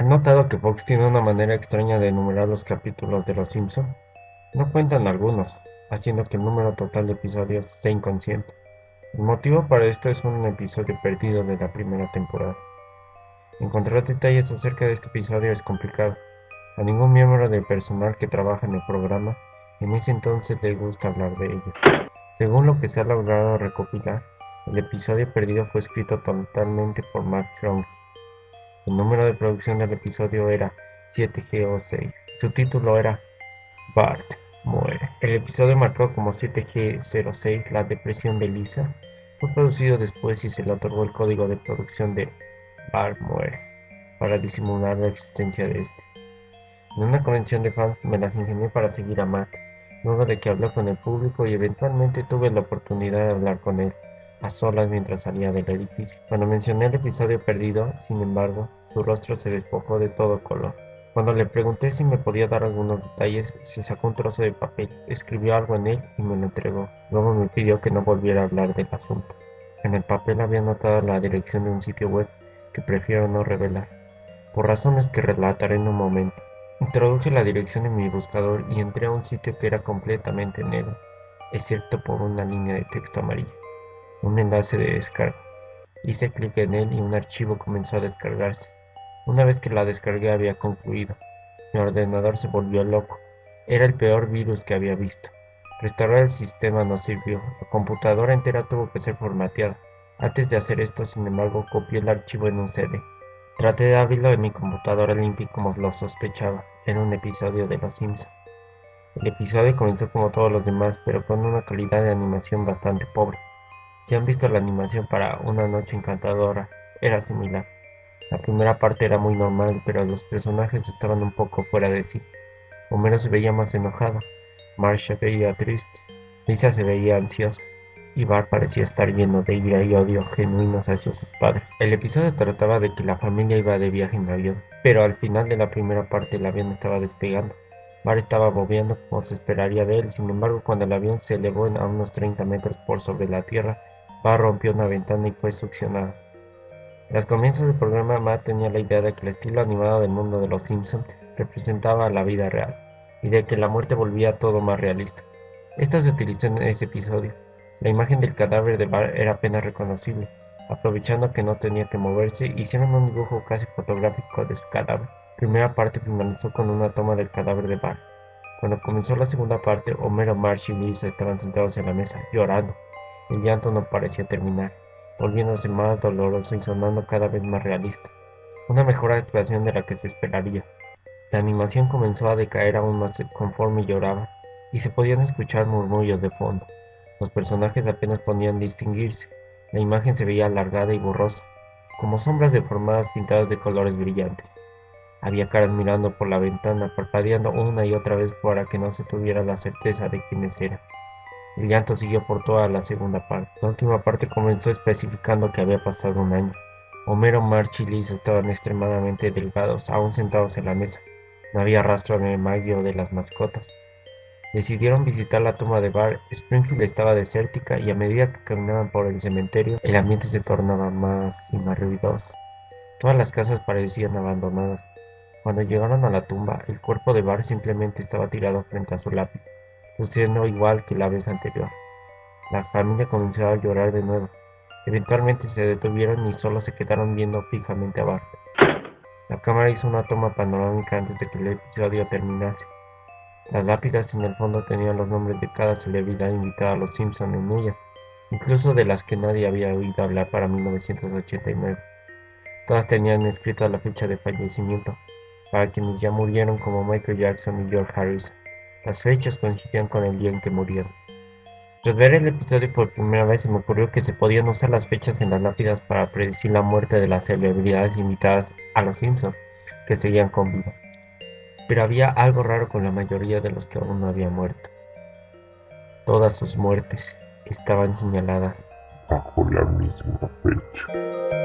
¿Han notado que Fox tiene una manera extraña de enumerar los capítulos de Los Simpson? No cuentan algunos, haciendo que el número total de episodios sea inconsciente. El motivo para esto es un episodio perdido de la primera temporada. Encontrar detalles acerca de este episodio es complicado. A ningún miembro del personal que trabaja en el programa en ese entonces le gusta hablar de ello. Según lo que se ha logrado recopilar, el episodio perdido fue escrito totalmente por Mark Strong. El número de producción del episodio era 7G06. Su título era Bart muere. El episodio marcado como 7G06, la depresión de Lisa, fue producido después y se le otorgó el código de producción de Bart muere para disimular la existencia de este. En una convención de fans me las ingenié para seguir a Matt, luego de que habló con el público y eventualmente tuve la oportunidad de hablar con él a solas mientras salía del edificio. Cuando mencioné el episodio perdido, sin embargo, su rostro se despojó de todo color. Cuando le pregunté si me podía dar algunos detalles, se sacó un trozo de papel, escribió algo en él y me lo entregó. Luego me pidió que no volviera a hablar del asunto. En el papel había anotado la dirección de un sitio web que prefiero no revelar, por razones que relataré en un momento. Introduje la dirección en mi buscador y entré a un sitio que era completamente negro, excepto por una línea de texto amarillo un enlace de descarga. Hice clic en él y un archivo comenzó a descargarse. Una vez que la descarga había concluido, mi ordenador se volvió loco. Era el peor virus que había visto. Restaurar el sistema no sirvió. La computadora entera tuvo que ser formateada. Antes de hacer esto, sin embargo, copié el archivo en un CD. Traté de abrirlo en mi computadora limpia como lo sospechaba. Era un episodio de Los Simpsons. El episodio comenzó como todos los demás, pero con una calidad de animación bastante pobre. Si han visto la animación para Una noche encantadora, era similar. La primera parte era muy normal, pero los personajes estaban un poco fuera de sí. Homero se veía más enojado, Marsh se veía triste, Lisa se veía ansiosa, y Bart parecía estar lleno de ira y odio genuinos hacia sus padres. El episodio trataba de que la familia iba de viaje en avión, pero al final de la primera parte el avión estaba despegando. Bart estaba bobeando como se esperaría de él, sin embargo cuando el avión se elevó a unos 30 metros por sobre la tierra, Bar rompió una ventana y fue succionado. Al comienzo del programa, Matt tenía la idea de que el estilo animado del mundo de los Simpsons representaba la vida real, y de que la muerte volvía todo más realista. Esto se utilizó en ese episodio. La imagen del cadáver de Bar era apenas reconocible. Aprovechando que no tenía que moverse, hicieron un dibujo casi fotográfico de su cadáver. La primera parte finalizó con una toma del cadáver de Bar. Cuando comenzó la segunda parte, Homero, Marsh y Lisa estaban sentados en la mesa, llorando. El llanto no parecía terminar, volviéndose más doloroso y sonando cada vez más realista. Una mejor actuación de la que se esperaría. La animación comenzó a decaer aún más conforme lloraba, y se podían escuchar murmullos de fondo. Los personajes apenas podían distinguirse. La imagen se veía alargada y borrosa, como sombras deformadas pintadas de colores brillantes. Había caras mirando por la ventana, parpadeando una y otra vez para que no se tuviera la certeza de quiénes eran. El llanto siguió por toda la segunda parte. La última parte comenzó especificando que había pasado un año. Homero, March y Lisa estaban extremadamente delgados, aún sentados en la mesa. No había rastro de Maggie o de las mascotas. Decidieron visitar la tumba de Bar. Springfield estaba desértica y a medida que caminaban por el cementerio, el ambiente se tornaba más y más ruidoso. Todas las casas parecían abandonadas. Cuando llegaron a la tumba, el cuerpo de Bar simplemente estaba tirado frente a su lápiz sucediendo igual que la vez anterior. La familia comenzó a llorar de nuevo. Eventualmente se detuvieron y solo se quedaron viendo fijamente a Bart. La cámara hizo una toma panorámica antes de que el episodio terminase. Las lápidas en el fondo tenían los nombres de cada celebridad invitada a los Simpson en ella, incluso de las que nadie había oído hablar para 1989. Todas tenían escrita la fecha de fallecimiento, para quienes ya murieron como Michael Jackson y George Harrison. Las fechas coincidían con el día en que murieron. Tras ver el episodio por primera vez se me ocurrió que se podían usar las fechas en las lápidas para predecir la muerte de las celebridades invitadas a los Simpsons, que seguían con vida. Pero había algo raro con la mayoría de los que aún no habían muerto. Todas sus muertes estaban señaladas bajo la misma fecha.